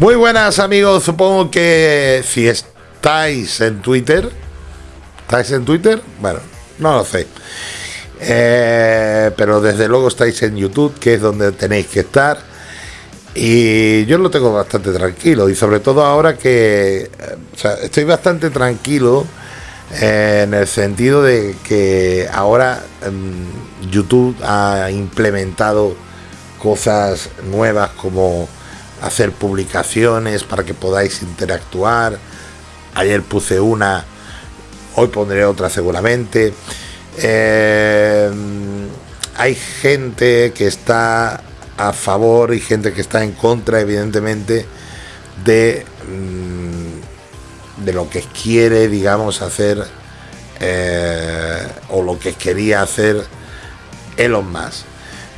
Muy buenas amigos, supongo que si estáis en Twitter, ¿estáis en Twitter? Bueno, no lo sé. Eh, pero desde luego estáis en YouTube, que es donde tenéis que estar. Y yo lo tengo bastante tranquilo, y sobre todo ahora que estoy bastante tranquilo eh, en el sentido de que ahora em, YouTube ha implementado cosas nuevas como hacer publicaciones para que podáis interactuar. Ayer puse una, hoy pondré otra seguramente. Eh, hay gente que está a favor y gente que está en contra, evidentemente, de, mm, de lo que quiere, digamos, hacer eh, o lo que quería hacer Elon Musk.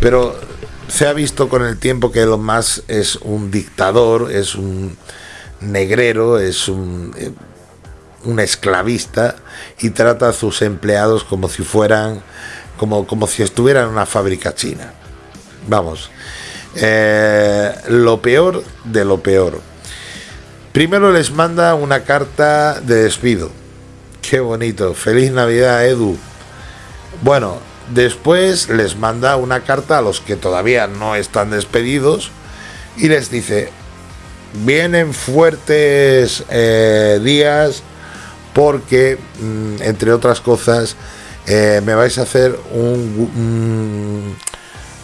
Pero se ha visto con el tiempo que Elon Musk es un dictador, es un negrero, es un, eh, un esclavista y trata a sus empleados como si fueran, como, como si estuvieran en una fábrica china. Vamos, eh, lo peor de lo peor. Primero les manda una carta de despido. Qué bonito. Feliz Navidad, Edu. Bueno, Después les manda una carta a los que todavía no están despedidos y les dice, vienen fuertes eh, días porque, mm, entre otras cosas, eh, me vais a hacer un,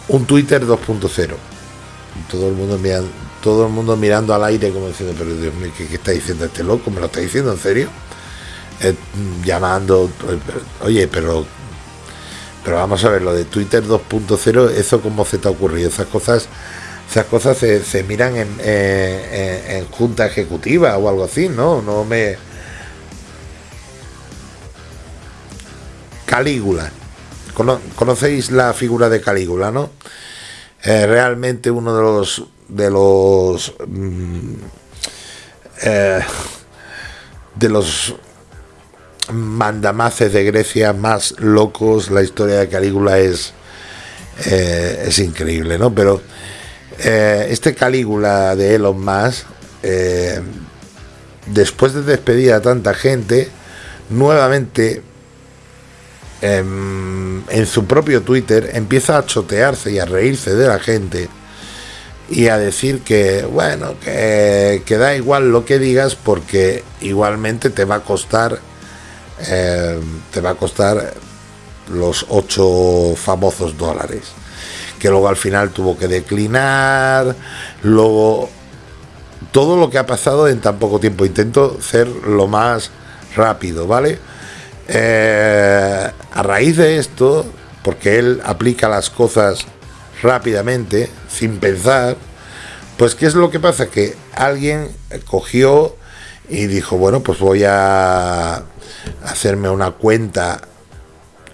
un, Twitter 2.0. Todo el mundo mirando, todo el mundo mirando al aire como diciendo, pero Dios mío, ¿qué, está diciendo este loco? ¿Me lo está diciendo en serio? Eh, llamando, oye, pero pero vamos a ver, lo de Twitter 2.0, ¿eso cómo se te ha ocurrido? Esas cosas esas cosas se, miran en, junta ejecutiva o algo así, ¿no? No me... Calígula. ¿Conocéis la figura de Calígula, no? Eh, realmente uno de los de los mm, eh, de los mandamaces de Grecia más locos. La historia de Calígula es, eh, es increíble, ¿no? Pero eh, este Calígula de Elon Musk, eh, después de despedir a tanta gente, nuevamente em, en su propio Twitter empieza a chotearse y a reírse de la gente y a decir que, bueno, que, que da igual lo que digas porque igualmente te va a costar eh, te va a costar los 8 famosos dólares. Que luego al final tuvo que declinar, luego todo lo que ha pasado en tan poco tiempo. Intento ser lo más rápido, ¿vale? Eh, a raíz de esto, porque él aplica las cosas rápidamente, sin pensar, pues ¿qué es lo que pasa? Que alguien cogió y dijo, bueno, pues voy a hacerme una cuenta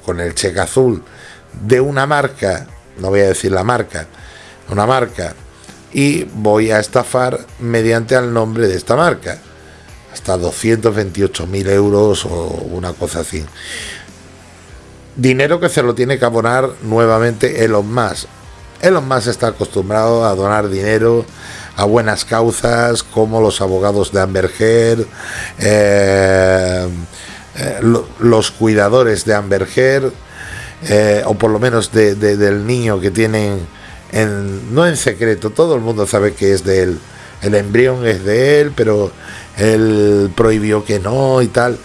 con el cheque azul de una marca, no voy a decir la marca, una marca, y voy a estafar mediante el nombre de esta marca, hasta 228 mil euros o una cosa así. Dinero que se lo tiene que abonar nuevamente Elon Musk. Elon Musk está acostumbrado a donar dinero a buenas causas como los abogados de Amber Heard, eh, eh, los cuidadores de Amber Heard, eh, o por lo menos del niño que tienen, en, no en secreto, todo el mundo sabe que es de él. El embrión es de él, pero él prohibió que no y tal.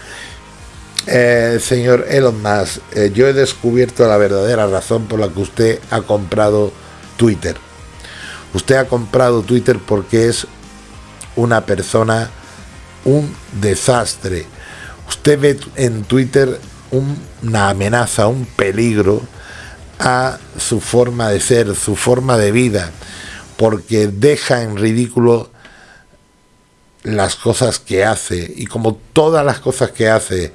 Señor Elon Musk, yo he descubierto la verdadera razón por la que usted ha comprado Twitter. Usted ha comprado Twitter porque es una persona, un desastre. Usted ve en Twitter una amenaza, un peligro a su forma de ser, su forma de vida, porque deja en ridículo las cosas que hace. Y como todas las cosas que hace,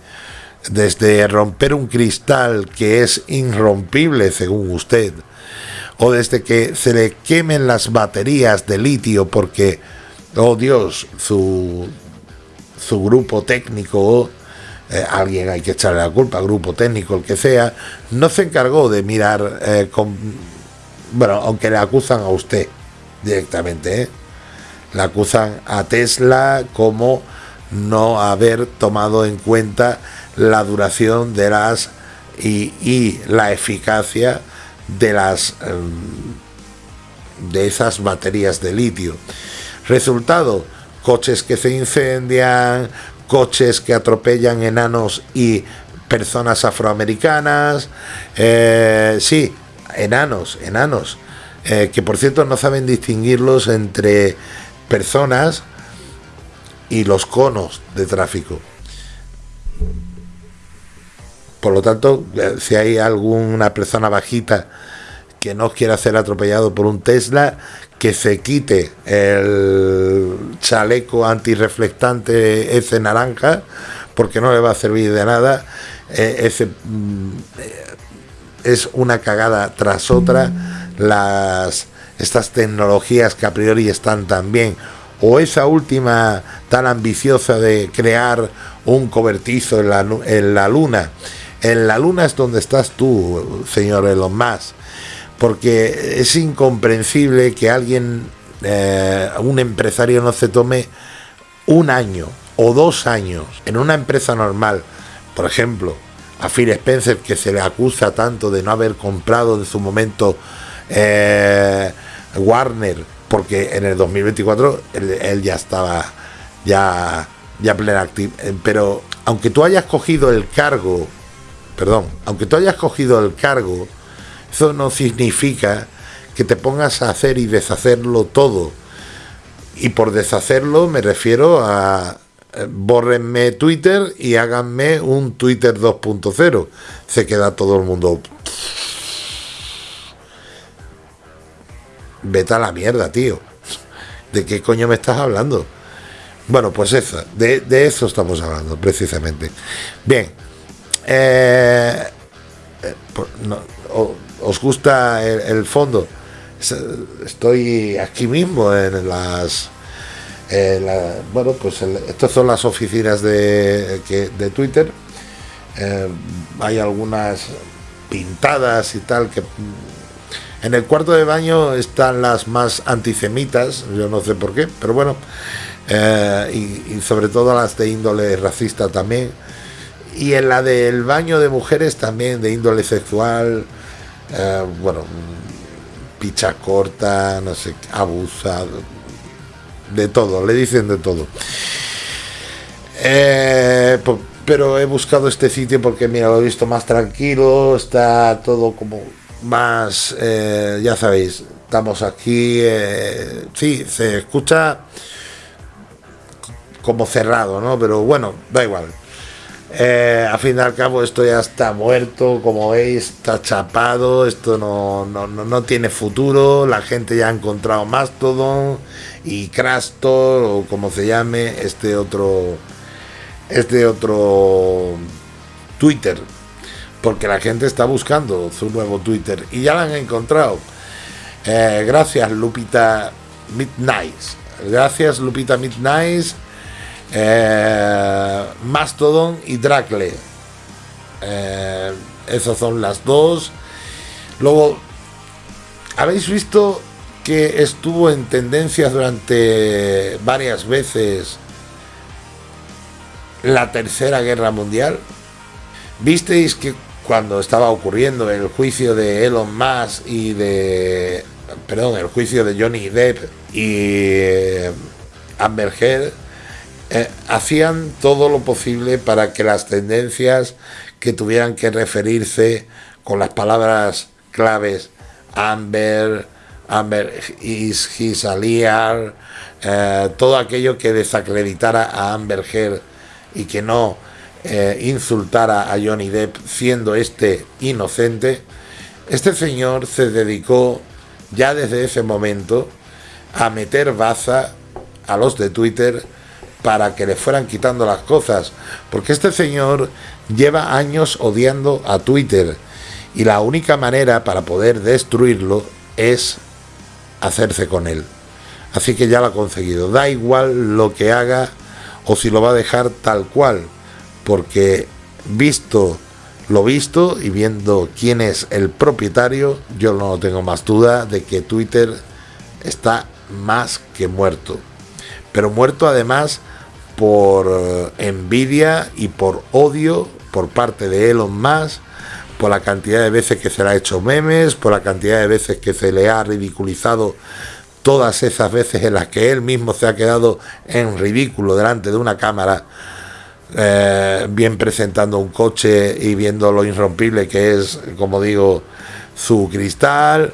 desde romper un cristal que es irrompible según usted, o desde que se le quemen las baterías de litio porque, oh Dios, su, su grupo técnico eh, alguien hay que echarle la culpa, grupo técnico, el que sea, no se encargó de mirar eh. Bueno, aunque le acusan a usted directamente, ¿eh? Le acusan a Tesla como no haber tomado en cuenta la duración de las y, la eficacia de las em, de esas baterías de litio. Resultado, coches que se incendian, coches que atropellan enanos y personas afroamericanas, eh, sí, enanos, enanos, eh, que por cierto no saben distinguirlos entre personas y los conos de tráfico. Por lo tanto, eh, si hay alguna persona bajita que no quiera ser atropellado por un Tesla, que se quite el chaleco antirreflectante ese naranja, porque no le va a servir de nada. Eh, ese, mm, eh, es una cagada tras otra las estas tecnologías que a priori están tan bien o esa última tan ambiciosa de crear un cobertizo en la, en la luna en la luna es donde estás tú, señor Elon Musk, porque es incomprensible que alguien, eh, un empresario no se tome un año o dos años en una empresa normal, por ejemplo, a Phil Spencer que se le acusa tanto de no haber comprado en su momento eh, Warner, porque en el 2024 él, ya estaba ya ya plena activa, pero aunque tú hayas cogido el cargo perdón, aunque tú hayas cogido el cargo, eso no significa que te pongas a hacer y deshacerlo todo. Y por deshacerlo me refiero a eh, bórrenme Twitter y háganme un Twitter 2.0. Se queda todo el mundo. Vete a la mierda, tío. ¿De qué coño me estás hablando? Bueno, pues eso, de, de eso estamos hablando, precisamente. Bien, eh, eh ¿Os gusta el, fondo? Estoy aquí mismo en las... bueno, pues estas son las oficinas de, de Twitter. Eh, hay algunas pintadas y tal que... En el cuarto de baño están las más antisemitas, yo no sé por qué, pero bueno, y sobre todo las de índole racista también y en la del baño de mujeres también de índole sexual, eh, bueno, picha corta, no sé, abusa, de todo, le dicen de todo. Eh, pero he buscado este sitio porque, mira, lo he visto más tranquilo, está todo como más, eh, ya sabéis, estamos aquí, sí, se escucha como cerrado, ¿no? Pero bueno, da igual. Eh, a fin y al cabo esto ya está muerto, como veis, está chapado, esto no, no, tiene futuro, la gente ya ha encontrado Mastodon y Crastor o como se llame, este otro, este otro Twitter, porque la gente está buscando su nuevo Twitter y ya lo han encontrado. Eh, gracias Lupita Midnight, gracias Lupita Midnight eh, Mastodon y Dracle. Eh, esas son las dos. Luego, habéis visto que estuvo en tendencias durante varias veces la Tercera Guerra Mundial. ¿Visteis que cuando estaba ocurriendo el juicio de Elon Musk y de... Perdón, el juicio de Johnny Depp y eh, Amber Heard, eh, hacían todo lo posible para que las tendencias que tuvieran que referirse con las palabras claves Amber, Amber is his aliar, eh, todo aquello que desacreditara a Amber Heard y que no eh, insultara a Johnny Depp siendo este inocente, este señor se dedicó ya desde ese momento a meter baza a los de Twitter para que le fueran quitando las cosas, porque este señor lleva años odiando a Twitter y la única manera para poder destruirlo es hacerse con él. Así que ya lo ha conseguido. Da igual lo que haga o si lo va a dejar tal cual, porque visto lo visto y viendo quién es el propietario, yo no tengo más duda de que Twitter está más que muerto. pero muerto además por eh, envidia y por odio por parte de Elon Musk, por la cantidad de veces que se le ha hecho memes, por la cantidad de veces que se le ha ridiculizado todas esas veces en las que él mismo se ha quedado en ridículo delante de una cámara, eh, bien presentando un coche y viendo lo irrompible que es, como digo, su cristal,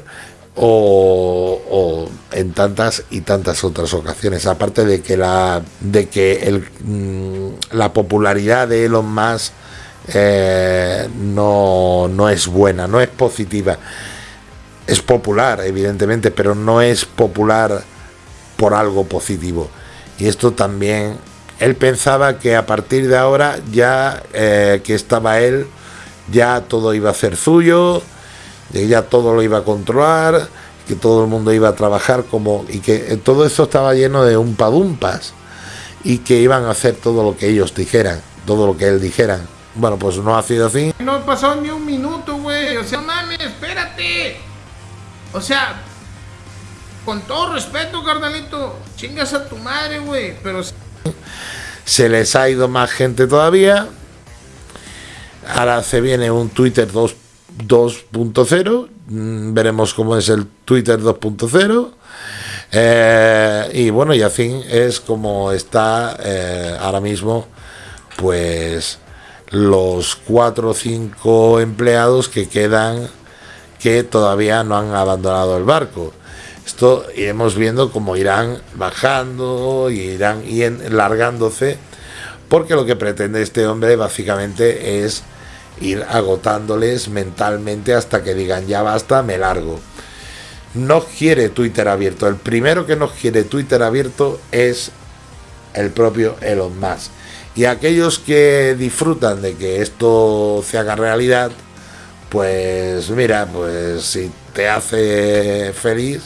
o, en tantas y tantas otras ocasiones. Aparte de que la, de que mm, la popularidad de Elon Musk eh, no, no es buena, no es positiva. Es popular, evidentemente, pero no es popular por algo positivo. Y esto también, él pensaba que a partir de ahora, ya eh, que estaba él, ya todo iba a ser suyo, ya todo lo iba a controlar, que todo el mundo iba a trabajar como y que todo eso estaba lleno de un padumpas y que iban a hacer todo lo que ellos dijeran, todo lo que él dijera. Bueno, pues no ha sido así. No pasó ni un minuto, güey. O sea, mames, espérate. O sea, con todo respeto, carnalito, chingas a tu madre, güey. Pero se les ha ido más gente todavía. Ahora se viene un Twitter 2.0. Mm, veremos cómo es el Twitter 2.0. Eh, y bueno, y así es como está eh, ahora mismo, pues los cuatro o cinco empleados que quedan que todavía no han abandonado el barco. Esto iremos viendo cómo irán bajando y irán largándose, porque lo que pretende este hombre básicamente es ir agotándoles mentalmente hasta que digan ya basta, me largo. No quiere Twitter abierto. El primero que no quiere Twitter abierto es el propio Elon Musk. Y aquellos que disfrutan de que esto se haga realidad, pues mira, pues si te hace feliz,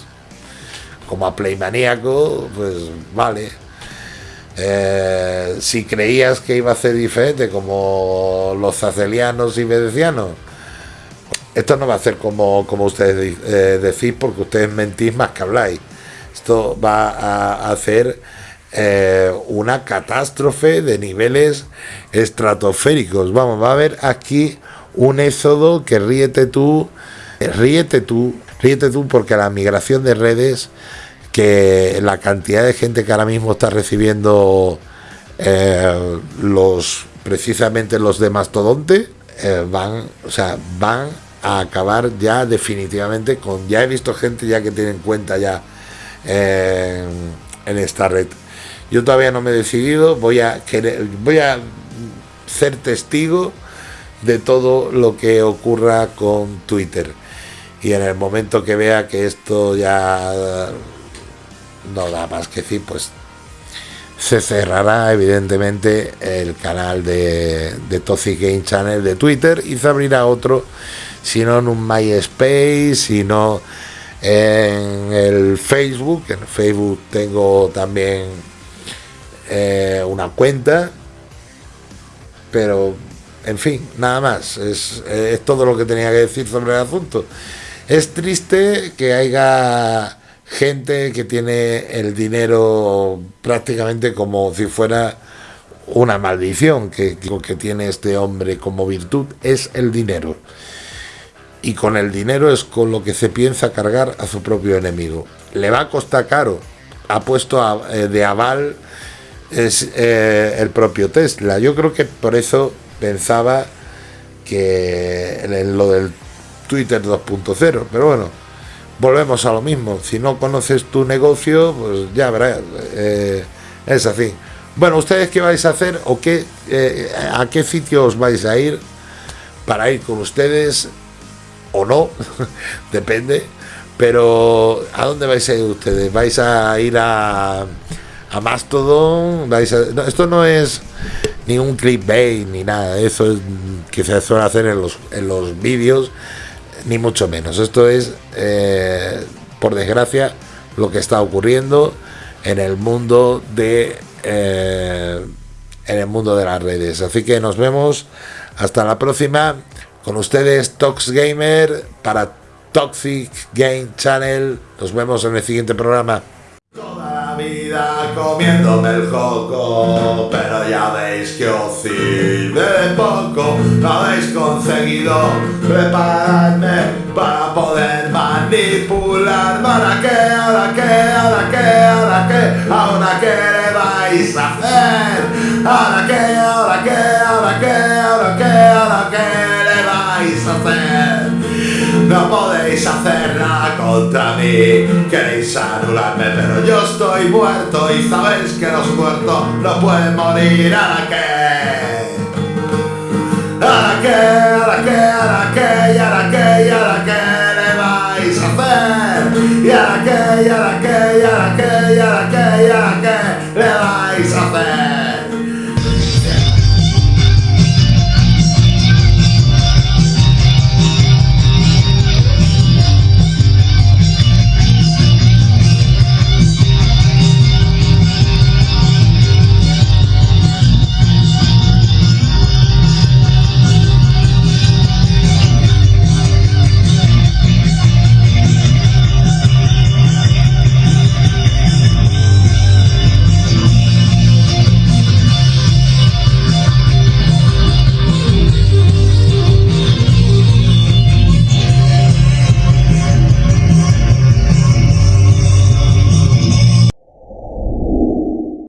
como a Playmaníaco, pues vale. Eh, si creías que iba a ser diferente, como los zacelianos y venecianos, esto no va a ser como, como ustedes eh, decís, porque ustedes mentís más que habláis. Esto va a hacer eh, una catástrofe de niveles estratosféricos. Vamos, va a haber aquí un éxodo que ríete tú, ríete tú, ríete tú porque la migración de redes, que la cantidad de gente que ahora mismo está recibiendo eh, los precisamente los de Mastodonte eh, van, o sea, van a acabar ya definitivamente con ya he visto gente ya que tienen cuenta ya en esta red yo todavía no me he decidido, voy a, querer, voy a ser testigo de todo lo que ocurra con Twitter. Y en el momento que vea que esto ya no da más que decir, pues se cerrará evidentemente el canal de, de Toxic Game Channel de Twitter y se abrirá otro, si no en un MySpace, sino en el Facebook. En Facebook tengo también eh, una cuenta, pero en fin, nada más. Es, es, todo lo que tenía que decir sobre el asunto. Es triste que haya gente que tiene el dinero prácticamente como si fuera una maldición, que que tiene este hombre como virtud es el dinero. Y con el dinero es con lo que se piensa cargar a su propio enemigo. Le va a costar caro. Ha puesto eh, de aval es eh, el propio Tesla. Yo creo que por eso pensaba que en lo del Twitter 2.0, pero bueno, volvemos a lo mismo. Si no conoces tu negocio, pues ya verás, eh, es así. Bueno, ¿ustedes qué vais a hacer o qué, eh, a qué sitio os vais a ir para ir con ustedes o no? Depende. Pero ¿a dónde vais a ir ustedes? ¿Vais a ir a a Mastodon. esto no es ni un clickbait ni nada, eso es que se suele hacer en los, en los vídeos, ni mucho menos. Esto es, eh, por desgracia, lo que está ocurriendo en el mundo de eh, en el mundo de las redes. Así que nos vemos hasta la próxima con ustedes Tox Gamer para Toxic Game Channel. Nos vemos en el siguiente programa. Comiéndome el coco, pero ya veis que os sirve de poco, no habéis conseguido prepararme para poder manipular, ¿para qué, ahora qué, ahora qué, ahora qué, ahora qué le vais a hacer, ahora qué, ahora qué, ahora qué, ahora qué, ahora qué le vais a hacer. No podéis hacer contra mí, queréis anularme, pero yo estoy muerto y sabéis que los muertos no pueden morir. ¿Ahora qué? ¿Ahora qué? ¿Ahora qué? ¿Ahora qué? ¿Y ahora qué? ¿Y ahora qué le vais a hacer? ¿Y ahora qué? ¿Y ahora qué? ¿Y ahora qué? ¿Y ahora qué? ¿Y ahora qué le vais a hacer?